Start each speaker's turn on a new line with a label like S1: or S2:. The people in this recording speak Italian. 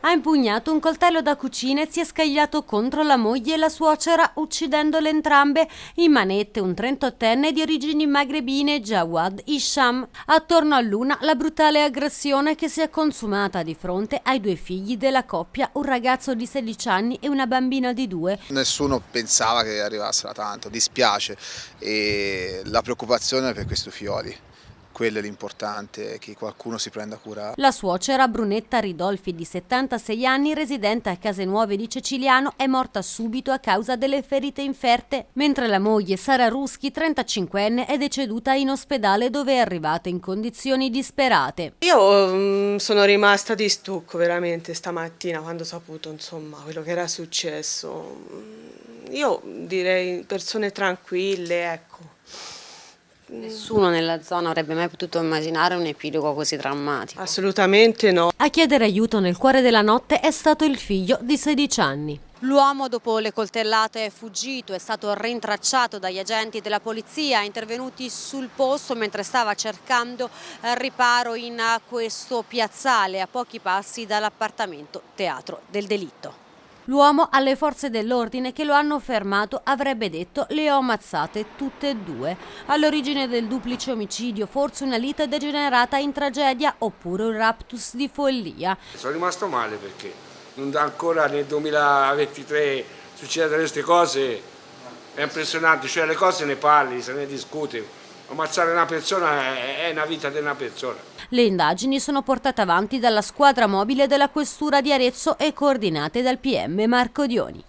S1: Ha impugnato un coltello da cucina e si è scagliato contro la moglie e la suocera, uccidendole entrambe. In manette un 38enne di origini magrebine, Jawad Isham. Attorno a Luna la brutale aggressione che si è consumata di fronte ai due figli della coppia, un ragazzo di 16 anni e una bambina di due.
S2: Nessuno pensava che arrivassero tanto, dispiace e la preoccupazione per questi figlioli quello è l'importante, che qualcuno si prenda cura.
S1: La suocera Brunetta Ridolfi, di 76 anni, residente a Case Nuove di Ceciliano, è morta subito a causa delle ferite inferte, mentre la moglie Sara Ruschi, 35enne, è deceduta in ospedale dove è arrivata in condizioni disperate.
S3: Io um, sono rimasta di stucco veramente stamattina quando ho saputo insomma, quello che era successo. Io direi persone tranquille, ecco
S4: Nessuno nella zona avrebbe mai potuto immaginare un epilogo così drammatico.
S3: Assolutamente no.
S1: A chiedere aiuto nel cuore della notte è stato il figlio di 16 anni.
S4: L'uomo dopo le coltellate è fuggito, è stato rintracciato dagli agenti della polizia intervenuti sul posto mentre stava cercando riparo in questo piazzale a pochi passi dall'appartamento teatro del delitto.
S1: L'uomo alle forze dell'ordine che lo hanno fermato avrebbe detto le ho ammazzate tutte e due. All'origine del duplice omicidio forse una lite degenerata in tragedia oppure un raptus di follia.
S5: Sono rimasto male perché ancora nel 2023 succedono queste cose, è impressionante, cioè le cose ne parli, se ne discute ammazzare una persona è una vita di una persona.
S1: Le indagini sono portate avanti dalla squadra mobile della questura di Arezzo e coordinate dal PM Marco Dioni.